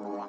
Yeah.